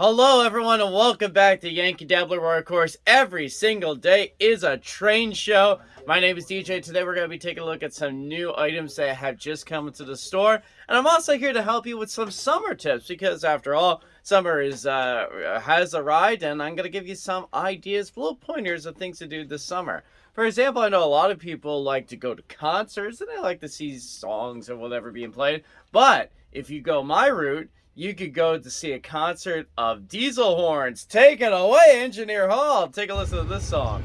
Hello, everyone, and welcome back to Yankee Dabbler, where, of course, every single day is a train show. My name is DJ. Today, we're going to be taking a look at some new items that have just come into the store. And I'm also here to help you with some summer tips because, after all, summer is uh, has arrived, and I'm going to give you some ideas, little pointers of things to do this summer. For example, I know a lot of people like to go to concerts and they like to see songs or whatever being played. But if you go my route, you could go to see a concert of diesel horns. Take it away, Engineer Hall. Take a listen to this song.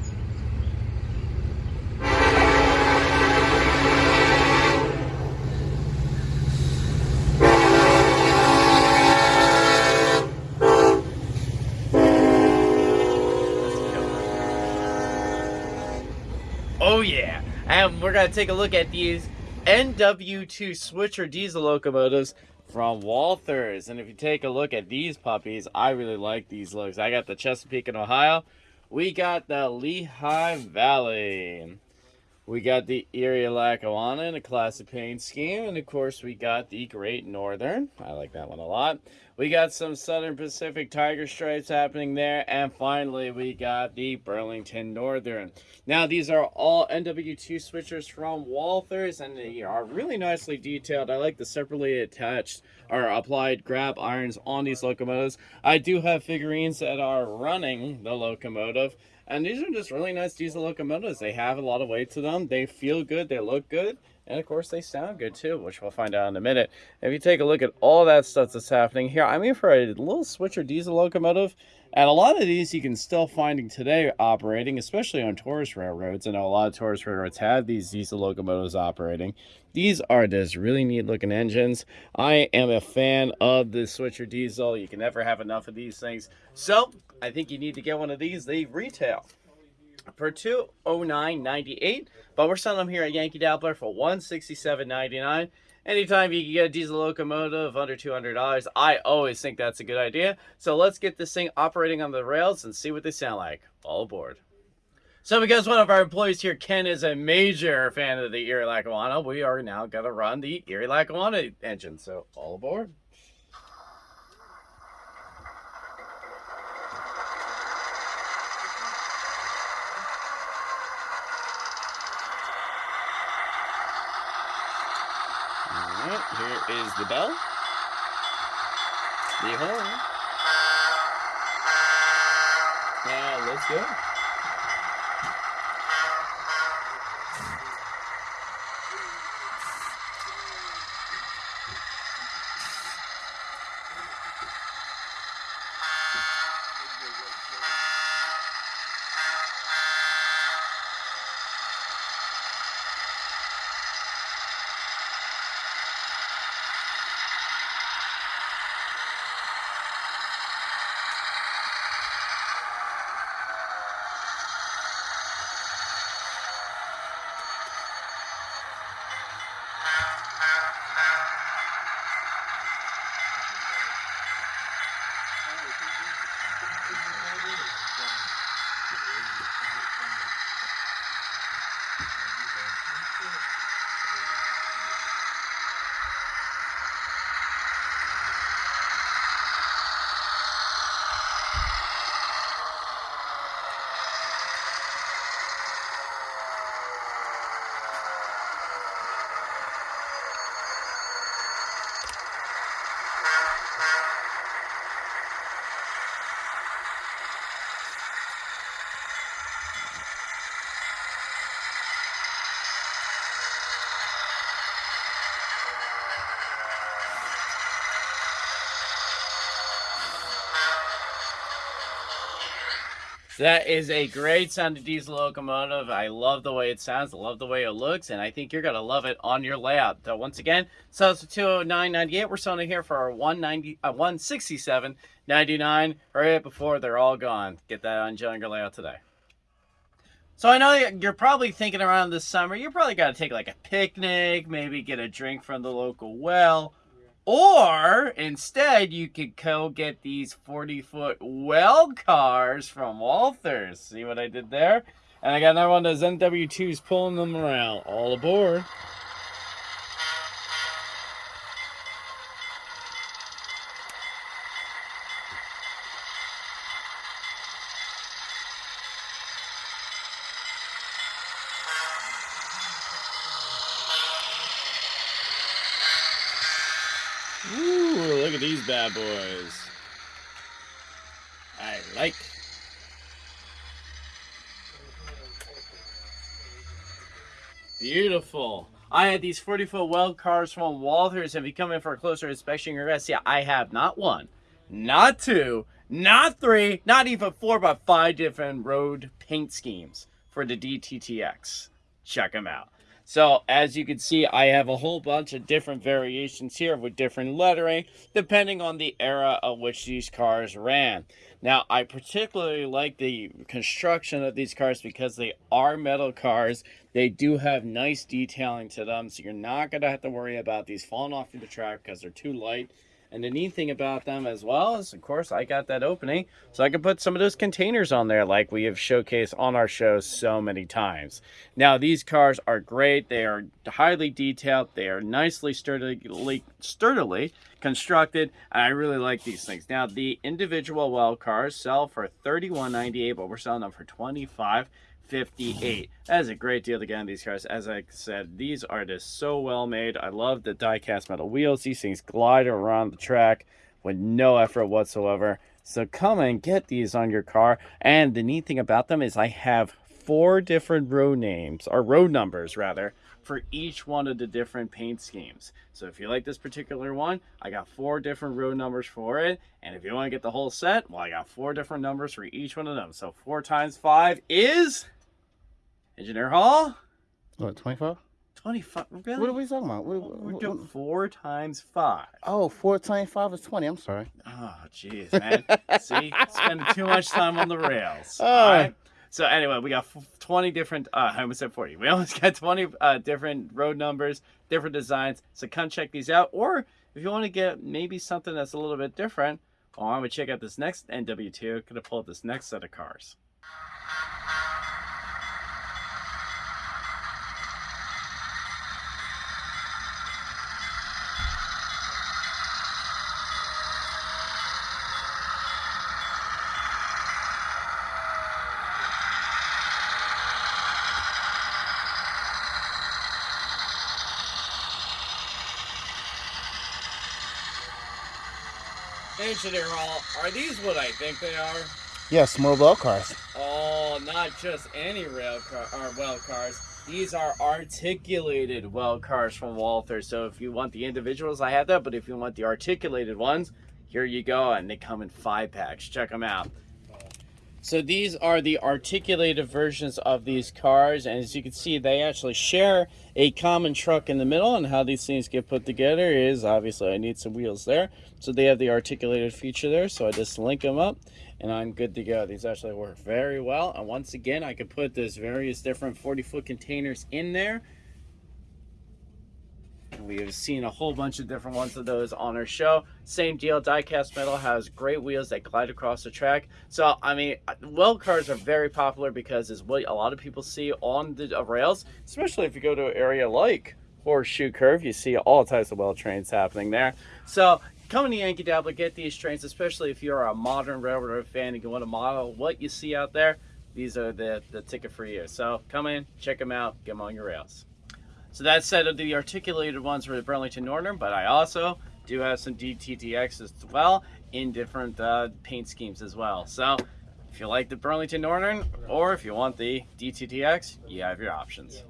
Oh yeah, and we're gonna take a look at these NW2 switcher diesel locomotives from Walthers. And if you take a look at these puppies, I really like these looks. I got the Chesapeake and Ohio. We got the Lehigh Valley. We got the Erie Lackawanna in a classic paint scheme. And of course, we got the Great Northern. I like that one a lot. We got some Southern Pacific Tiger Stripes happening there. And finally, we got the Burlington Northern. Now, these are all NW2 switchers from Walthers. And they are really nicely detailed. I like the separately attached or applied grab irons on these locomotives. I do have figurines that are running the locomotive. And these are just really nice diesel locomotives. They have a lot of weight to them. They feel good. They look good. And of course, they sound good too, which we'll find out in a minute. If you take a look at all that stuff that's happening here, I mean, for a little switcher diesel locomotive, and a lot of these you can still finding today operating, especially on tourist railroads. I know a lot of tourist railroads have these diesel locomotives operating. These are just really neat looking engines. I am a fan of the switcher diesel. You can never have enough of these things. So I think you need to get one of these. They retail for 209.98 but we're selling them here at Yankee Dabbler for 167.99 Anytime you can get a diesel locomotive under $200, I always think that's a good idea. So let's get this thing operating on the rails and see what they sound like. All aboard. So because one of our employees here, Ken, is a major fan of the Erie Lackawanna, we are now going to run the Erie Lackawanna engine. So all aboard. Alright, here is the bell. The horn. Now let's go. That is a great sounding diesel locomotive. I love the way it sounds. I love the way it looks. And I think you're to love it on your layout. So once again, sells for 209.98. We're selling it here for 190 uh, 167.99. Hurry up before they're all gone. Get that on your layout today. So I know you're probably thinking around this summer, you're probably got to take like a picnic, maybe get a drink from the local well or instead, you could go get these 40 foot well cars from Walthers. See what I did there? And I got another one of those NW2s pulling them around. All aboard. Boys. I like. Beautiful. I had these 40 foot well cars from Walthers. If you come in for a closer inspection, you're going to see I have not one, not two, not three, not even four, but five different road paint schemes for the DTTX. Check them out. So as you can see, I have a whole bunch of different variations here with different lettering, depending on the era of which these cars ran. Now, I particularly like the construction of these cars because they are metal cars. They do have nice detailing to them, so you're not going to have to worry about these falling off the track because they're too light and the neat thing about them as well is, of course, I got that opening, so I can put some of those containers on there like we have showcased on our show so many times. Now, these cars are great. They are highly detailed. They are nicely sturdily, sturdily constructed, and I really like these things. Now, the individual well cars sell for $31.98, but we're selling them for 25 58 that is a great deal to get on these cars. As i said these are just so well made. I love the die cast metal wheels. These things glide around the track with no effort whatsoever. So come and get these on your car. And the neat thing about them is i have four different row names or row numbers rather for each one of the different paint schemes. So if you like this particular one, I got four different row numbers for it. And if you want to get the whole set, well, I got four different numbers for each one of them. So four times five is Engineer Hall? What, 25? 25. Really? What are we talking about? What, what, We're doing four times five. Oh, four times five is 20. I'm sorry. Oh, jeez, man. See? Spending too much time on the rails. Oh. All right? So anyway, we got 20 different, uh, I almost said 40. We almost got 20 uh, different road numbers, different designs. So come check these out. Or if you want to get maybe something that's a little bit different, well, I'm going to check out this next NW2. Going to pull up this next set of cars. Engineer Hall, are these what I think they are? Yes, more well cars. Oh, not just any rail car or well cars. These are articulated well cars from Walther. So if you want the individuals, I have that. But if you want the articulated ones, here you go. And they come in five packs. Check them out. So these are the articulated versions of these cars. And as you can see, they actually share a common truck in the middle. And how these things get put together is obviously I need some wheels there. So they have the articulated feature there. So I just link them up and I'm good to go. These actually work very well. And once again, I can put those various different 40 foot containers in there we have seen a whole bunch of different ones of those on our show. Same deal, diecast metal has great wheels that glide across the track. So, I mean, well cars are very popular because it's what a lot of people see on the rails, especially if you go to an area like Horseshoe Curve. You see all types of well trains happening there. So, come to Yankee Dabbler, get these trains, especially if you're a modern railroad fan and you want to model what you see out there. These are the, the ticket for you. So, come in, check them out, get them on your rails. So that said the articulated ones for the Burlington Northern, but I also do have some DTTX as well in different uh, paint schemes as well. So if you like the Burlington Northern or if you want the DTTX, you have your options.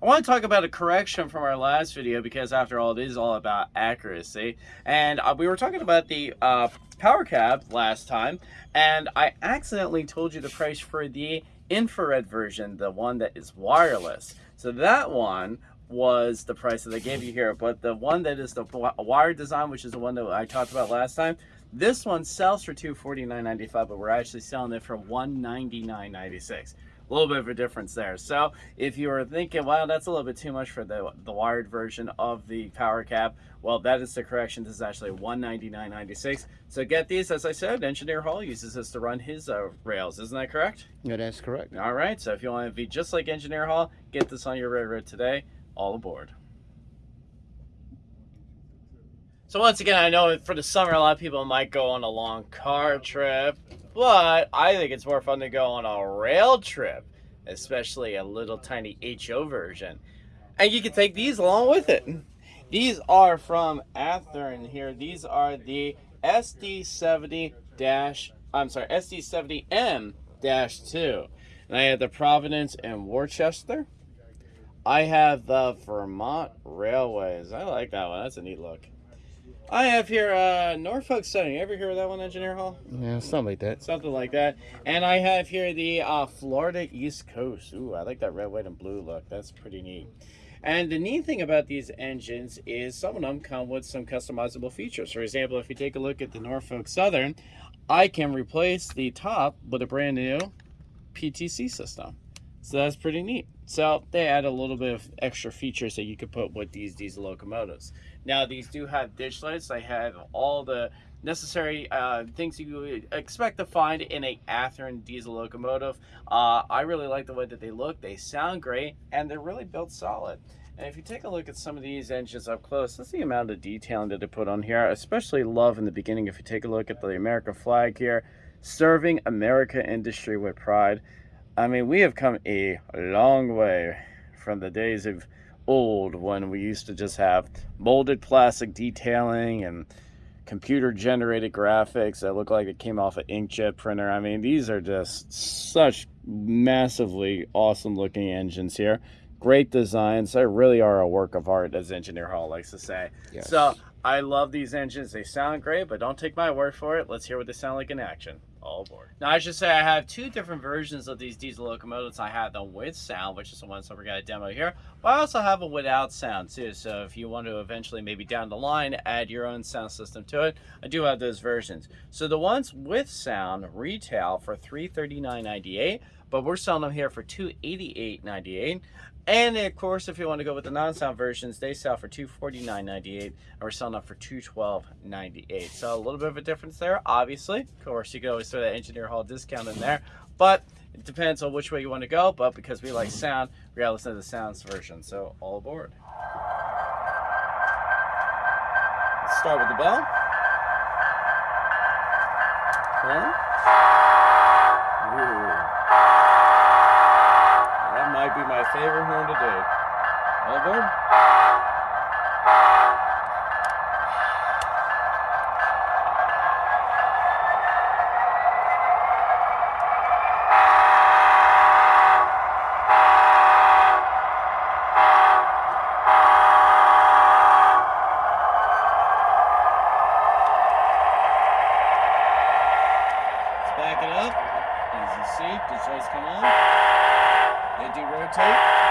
I want to talk about a correction from our last video because after all, it is all about accuracy. And uh, we were talking about the uh, power cab last time, and I accidentally told you the price for the infrared version, the one that is wireless. So that one was the price that they gave you here. But the one that is the wire design, which is the one that I talked about last time, this one sells for $249.95, but we're actually selling it for $199.96 a little bit of a difference there. So if you were thinking, wow, that's a little bit too much for the, the wired version of the power cab, well, that is the correction. This is actually $199.96. So get these, as I said, Engineer Hall uses this to run his uh, rails. Isn't that correct? Yeah, that's correct. All right. So if you want to be just like Engineer Hall, get this on your railroad today. All aboard. So once again, I know for the summer, a lot of people might go on a long car trip, but I think it's more fun to go on a rail trip, especially a little tiny HO version. And you can take these along with it. These are from Athearn here. These are the SD70 dash. I'm sorry, SD70M dash two. And I have the Providence and Worcester. I have the Vermont Railways. I like that one. That's a neat look. I have here uh, Norfolk Southern. You ever hear of that one, Engineer Hall? Yeah, something like that. Something like that. And I have here the uh, Florida East Coast. Ooh, I like that red, white, and blue look. That's pretty neat. And the neat thing about these engines is some of them come with some customizable features. For example, if you take a look at the Norfolk Southern, I can replace the top with a brand new PTC system. So that's pretty neat. So they add a little bit of extra features that you could put with these diesel locomotives. Now these do have ditch lights. They have all the necessary uh, things you would expect to find in a Athearn diesel locomotive. Uh, I really like the way that they look. They sound great, and they're really built solid. And if you take a look at some of these engines up close, that's the amount of detailing that they put on here. Especially love in the beginning. If you take a look at the American flag here, serving America industry with pride. I mean, we have come a long way from the days of old when we used to just have molded plastic detailing and computer generated graphics that look like it came off an inkjet printer. I mean, these are just such massively awesome looking engines here. Great designs. They really are a work of art, as Engineer Hall likes to say. Yes. So I love these engines. They sound great, but don't take my word for it. Let's hear what they sound like in action. All aboard. Now, I should say I have two different versions of these diesel locomotives. I have them with sound, which is the ones that we're going to demo here, but I also have them without sound too. So if you want to eventually, maybe down the line, add your own sound system to it, I do have those versions. So the ones with sound retail for $339.98, but we're selling them here for $288.98. And of course, if you want to go with the non-sound versions, they sell for $249.98 and we're selling them for $212.98. So a little bit of a difference there, obviously. Of course, you can always throw that Engineer Hall discount in there, but it depends on which way you want to go. But because we like sound, we gotta listen to the sounds version. So all aboard. Let's start with the bell. Huh? Ooh. That might be my favorite horn to date. All aboard? Let's back it up. Easy seat. These lights come on. They do rotate.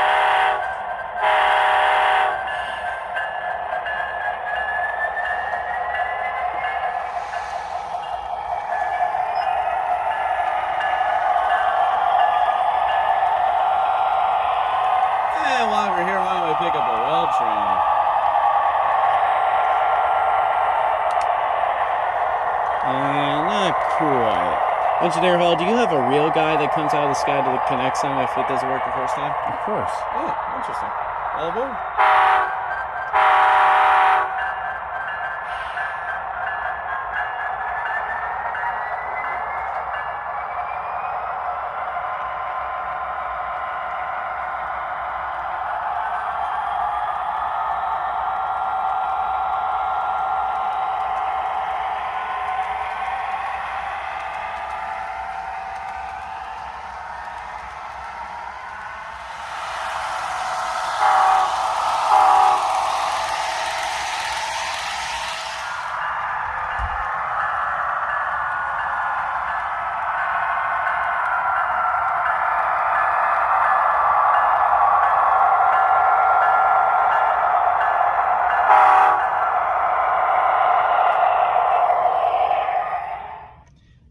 And while we're here, why don't we pick up a well train? Uh, not quite. Engineer Hall, do you have a real guy that comes out of the sky to connect some if it doesn't work the first time? Of course. Oh, interesting. All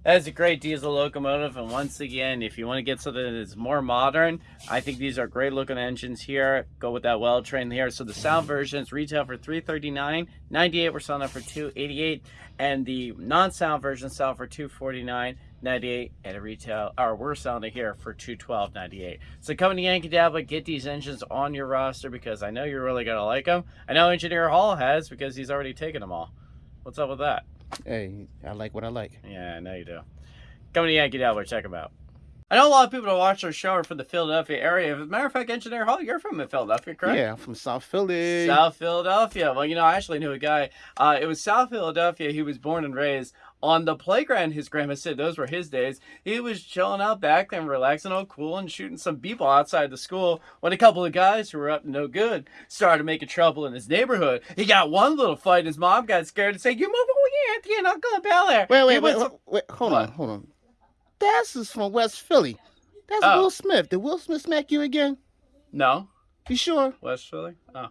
That is a great diesel locomotive, and once again, if you want to get something that's more modern, I think these are great looking engines here. Go with that well train here. So the sound versions retail for $339.98. We're selling it for 288, and the non-sound versions sell for $249.98 at a retail, or we're selling it here for $212.98. So come to Yankee Dabbler, get these engines on your roster because I know you're really gonna like them. I know Engineer Hall has because he's already taken them all. What's up with that? Hey, I like what I like. Yeah, I know you do. Come to Yankee Dabbler, check them out. I know a lot of people that watch our show are from the Philadelphia area. As a matter of fact, Engineer Hall, you're from Philadelphia, correct? Yeah, I'm from South Philly. South Philadelphia. Well, you know, I actually knew a guy. Uh, it was South Philadelphia. He was born and raised on the playground. His grandma said those were his days. He was chilling out back then, relaxing, all cool, and shooting some people outside the school when a couple of guys who were up to no good started making trouble in his neighborhood. He got one little fight. And his mom got scared and said, "You move away, Auntie, and Uncle Bel Air." Wait, wait, wait, wait, wait, hold on, hold on. That's is from West Philly. That's Oh. Will Smith. Did Will Smith smack you again? No. You sure? West Philly? Oh.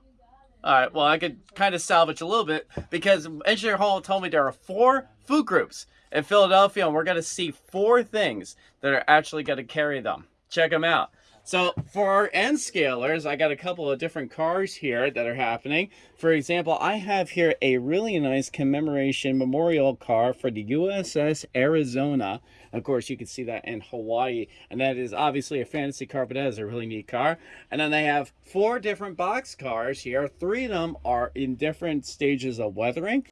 All right. Well, I could kind of salvage a little bit because Engineer Hall told me there are four food groups in Philadelphia, and we're going to see four things that are actually going to carry them. Check them out. So, for our N scalers, I got a couple of different cars here that are happening. For example, I have here a really nice commemoration memorial car for the USS Arizona. Of course, you can see that in Hawaii, and that is obviously a fantasy car, but that is a really neat car. And then they have four different box cars here. Three of them are in different stages of weathering.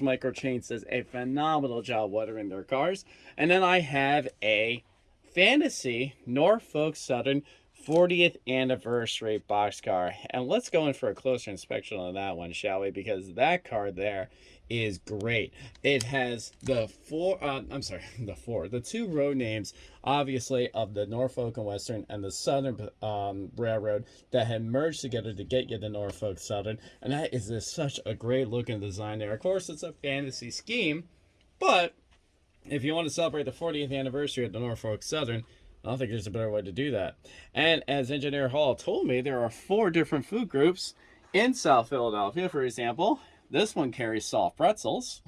As Micro-Trains says, a phenomenal job watering their cars. And then I have a Fantasy Norfolk Southern 40th anniversary boxcar. And let's go in for a closer inspection on that one, shall we? Because that car there is great. It has the four, uh, I'm sorry, the four, the two road names, obviously, of the Norfolk and Western and the Southern um, Railroad that had merged together to get you the Norfolk Southern. And that is just such a great looking design there. Of course, it's a fantasy scheme, but if you want to celebrate the 40th anniversary of the Norfolk Southern, I don't think there's a better way to do that. And as Engineer Hall told me, there are four different food groups in South Philadelphia. For example, this one carries soft pretzels.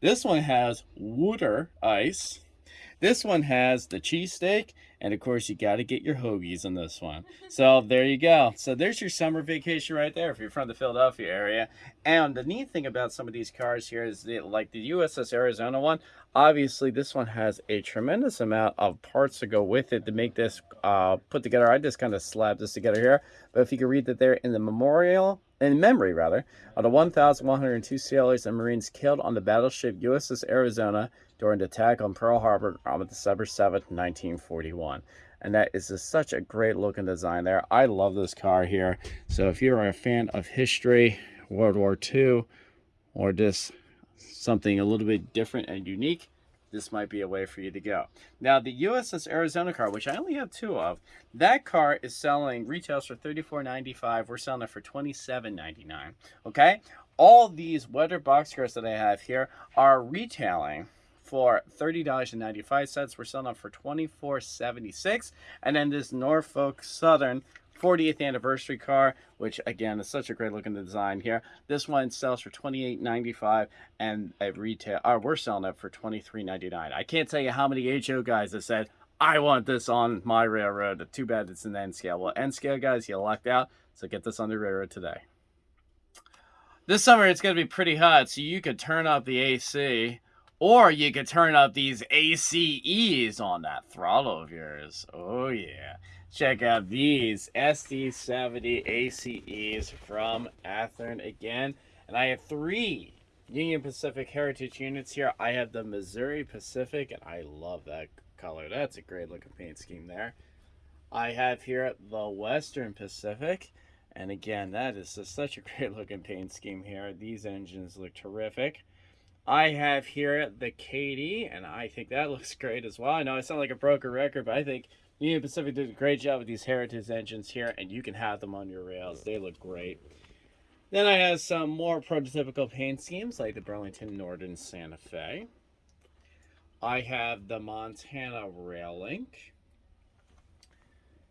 This one has water ice. This one has the cheesesteak. And of course, you got to get your hoagies in this one. So there you go. So there's your summer vacation right there if you're from the Philadelphia area. And the neat thing about some of these cars here is that, like the USS Arizona one, obviously this one has a tremendous amount of parts to go with it to make this uh, put together. I just kind of slapped this together here. But if you can read that there in the memorial, in memory rather, of the 1,102 sailors and Marines killed on the battleship USS Arizona during the attack on Pearl Harbor on December 7th, 1941. And that is just such a great looking design there. I love this car here. So if you're a fan of history, World War II, or just something a little bit different and unique, this might be a way for you to go. Now, the USS Arizona car, which I only have two of, that car is selling retails for $34.95. We're selling it for $27.99. Okay? All these weather box cars that I have here are retailing for $30.95. We're selling them for $24.76. And then this Norfolk Southern 40th anniversary car, which again is such a great looking design here. This one sells for $28.95 and at retail, uh, we're selling it for $23.99. I can't tell you how many HO guys have said, I want this on my railroad. Too bad it's an N scale. Well, N scale guys, you lucked out. So get this on the railroad today. This summer it's going to be pretty hot, so you could turn up the AC or you could turn up these ACEs on that throttle of yours. Oh, yeah. Check out these SD70 ACEs from Athearn again. And I have three Union Pacific Heritage units here. I have the Missouri Pacific, and I love that color. That's a great looking paint scheme there. I have here the Western Pacific. And again, that is just such a great looking paint scheme here. These engines look terrific. I have here the Katy, and I think that looks great as well. I know I sound like a broken record, but I think Union Pacific did a great job with these Heritage engines here, and you can have them on your rails. They look great. Then I have some more prototypical paint schemes like the Burlington Northern Santa Fe. I have the Montana Rail Link.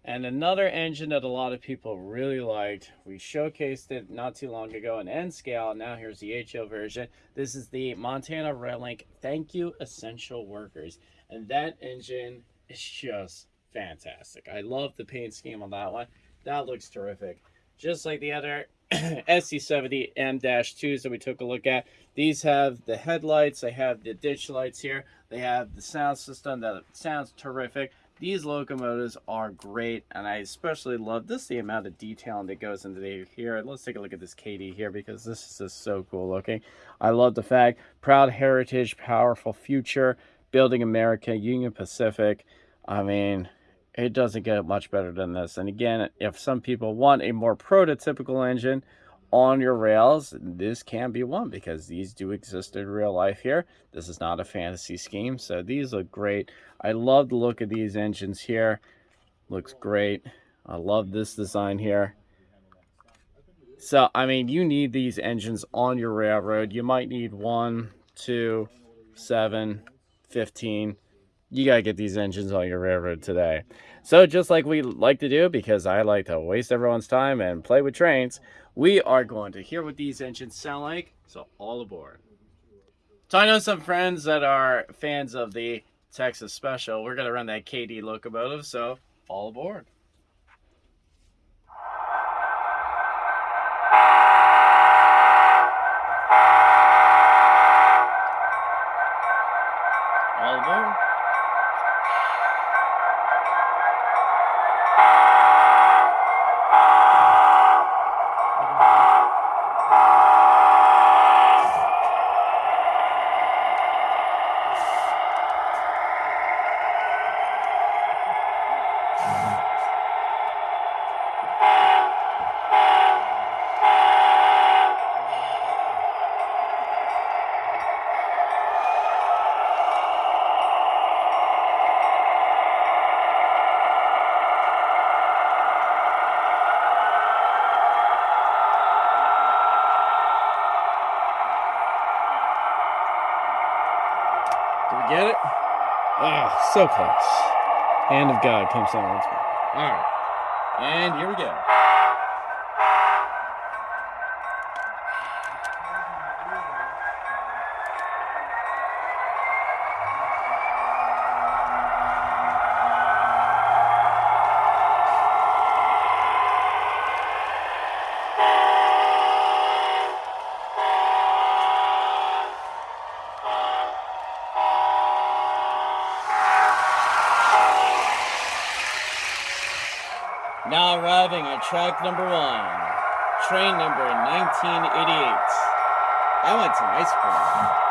And another engine that a lot of people really liked. We showcased it not too long ago in N scale. Now here's the HO version. This is the Montana Rail Link Thank You Essential Workers. And that engine is just fantastic. I love the paint scheme on that one. That looks terrific. Just like the other SD70M-2s that we took a look at. These have the headlights, they have the ditch lights here, they have the sound system that sounds terrific. These locomotives are great, and I especially love this the amount of detailing that goes into the here. Let's take a look at this Katy here because this is just so cool looking. I love the fact proud heritage, powerful future, building America, Union Pacific. I mean, it doesn't get much better than this. And again, if some people want a more prototypical engine on your rails, this can be one because these do exist in real life here. This is not a fantasy scheme, so these look great. I love the look of these engines here. Looks great. I love this design here. So, I mean, you need these engines on your railroad. You might need one, two, seven, 15 you got to get these engines on your railroad today. So just like we like to do, because I like to waste everyone's time and play with trains, we are going to hear what these engines sound like. So all aboard. So I know some friends that are fans of the Texas Special. We're going to run that Katy locomotive, so all aboard. All aboard. Did we get it? Ah, so close. Hand of God comes down once more. All right. And here we go. Now arriving at track number one, train number 1988. I want some ice cream.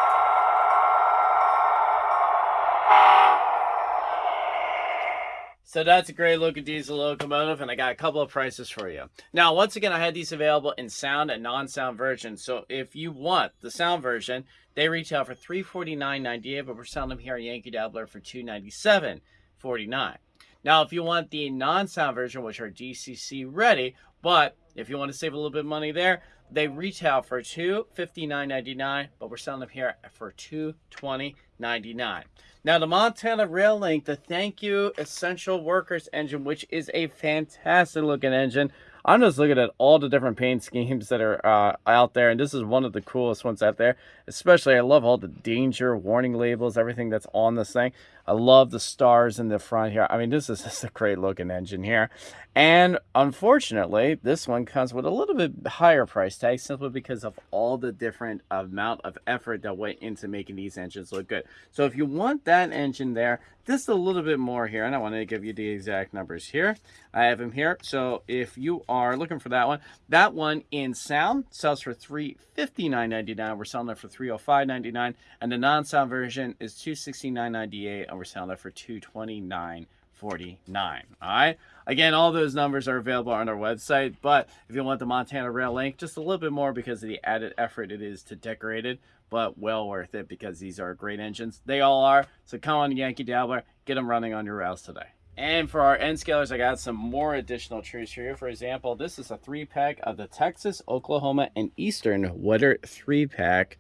So that's a great looking diesel locomotive, and I got a couple of prices for you. Now, once again, I had these available in sound and non-sound versions. So if you want the sound version, they retail for $349.98, but we're selling them here at Yankee Dabbler for $297.49. Now, if you want the non-sound version, which are DCC ready, but if you want to save a little bit of money there, they retail for $259.99, but we're selling them here for $220.99. Now, the Montana Rail Link, the Thank You Essential Workers engine, which is a fantastic looking engine. I'm just looking at all the different paint schemes that are uh, out there, and this is one of the coolest ones out there. Especially, I love all the danger warning labels, everything that's on this thing. I love the stars in the front here. I mean, this is just a great looking engine here. And unfortunately, this one comes with a little bit higher price tag simply because of all the different amount of effort that went into making these engines look good. So if you want that engine there, just a little bit more here, and I want to give you the exact numbers here. I have them here. So if you are looking for that one, that one in sound sells for $359.99. We're selling it for $305.99. And the non-sound version is $269.98 and we're selling it for $229.49. All right. Again, all those numbers are available on our website. But if you want the Montana Rail link, just a little bit more because of the added effort it is to decorate it. But well worth it because these are great engines. They all are. So come on, Yankee Dabbler, get them running on your rails today. And for our N scalers, I got some more additional trees you. For example, this is a three pack of the Texas, Oklahoma, and Eastern Wetter three pack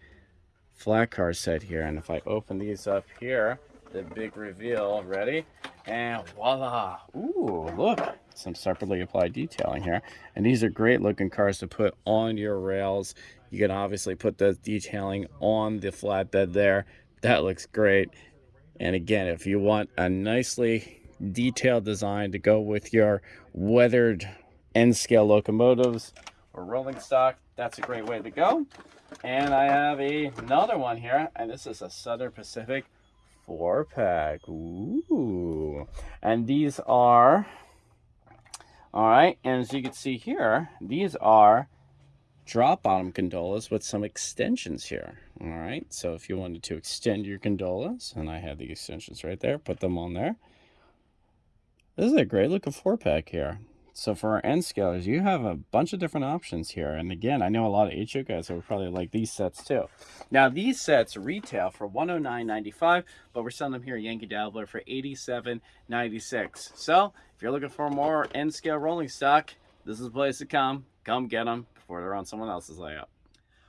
flat car set here. And if I open these up here, the big reveal, ready? And voila! Ooh, look, some separately applied detailing here. And these are great looking cars to put on your rails. You can obviously put the detailing on the flatbed there. That looks great. And again, if you want a nicely detailed design to go with your weathered N scale locomotives or rolling stock. That's a great way to go. And I have a, another one here, and this is a Southern Pacific four pack. Ooh. And these are, all right, and as you can see here, these are drop bottom gondolas with some extensions here. All right, so if you wanted to extend your gondolas, and I have the extensions right there, put them on there. This is a great looking four pack here. So for our N scalers, you have a bunch of different options here. And again, I know a lot of HO guys that would probably like these sets too. Now these sets retail for $109.95, but we're selling them here at Yankee Dabbler for $87.96. So if you're looking for more N scale rolling stock, this is the place to come. Come get them before they're on someone else's layout.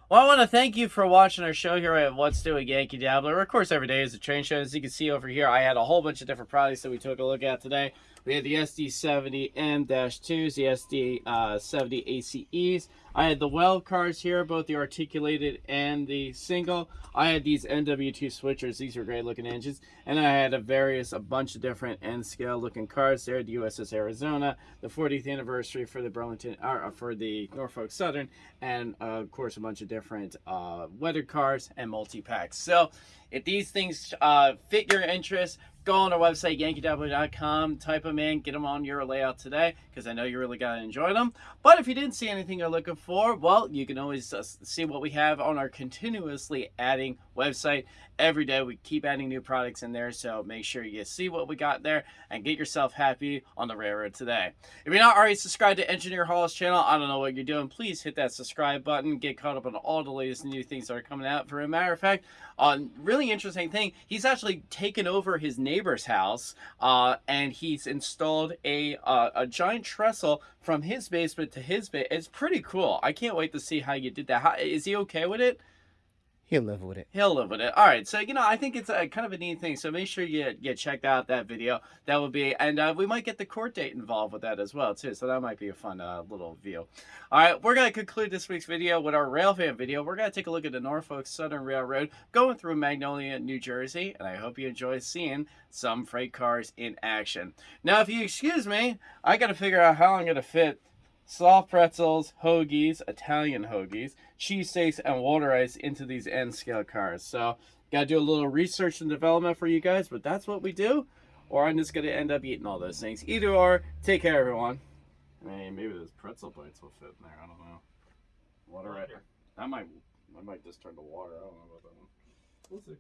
Well, I want to thank you for watching our show here at What's Doing Yankee Dabbler. Of course, every day is a train show. As you can see over here, I had a whole bunch of different products that we took a look at today. We have the SD70M-2s, the SD70 uh, ACEs. I had the well cars here, both the articulated and the single. I had these NW2 switchers. These were great looking engines. And I had a various, a bunch of different N scale looking cars there. The USS Arizona, the 40th anniversary for the Burlington, or for the Norfolk Southern, and uh, of course a bunch of different uh, cars and multi-packs. So if these things uh, fit your interest, go on our website, yankeedabbler.com, type them in, get them on your layout today, because I know you really got to enjoy them. But if you didn't see anything you're looking for, well, you can always uh, see what we have on our continuously adding website. Every day we keep adding new products in there, so make sure you see what we got there and get yourself happy on the railroad today. If you're not already subscribed to Engineer Hall's channel, I don't know what you're doing, please hit that subscribe button, get caught up on all the latest new things that are coming out. For a matter of fact, a really interesting thing, he's actually taken over his neighbor's house uh, and he's installed a, uh, a giant trestle from his basement to his basement. It's pretty cool. I can't wait to see how you did that. How, is he okay with it? He'll live with it. He'll live with it. All right. So, you know, I think it's a kind of a neat thing. So make sure you, you check out that video. That would be, and uh, we might get the court date involved with that as well, too. So that might be a fun uh, little view. All right. We're going to conclude this week's video with our rail fan video. We're going to take a look at the Norfolk Southern Railroad going through Magnolia, New Jersey. And I hope you enjoy seeing some freight cars in action. Now, if you excuse me, I got to figure out how I'm going to fit soft pretzels, hoagies, Italian hoagies, cheesesteaks, and water ice into these N scale cars. So, gotta do a little research and development for you guys, but that's what we do. Or I'm just gonna end up eating all those things. Either or, take care, everyone. I mean, maybe those pretzel bites will fit in there. I don't know. Water ice. That might, I might just turn to water. I don't know about that one. We'll see.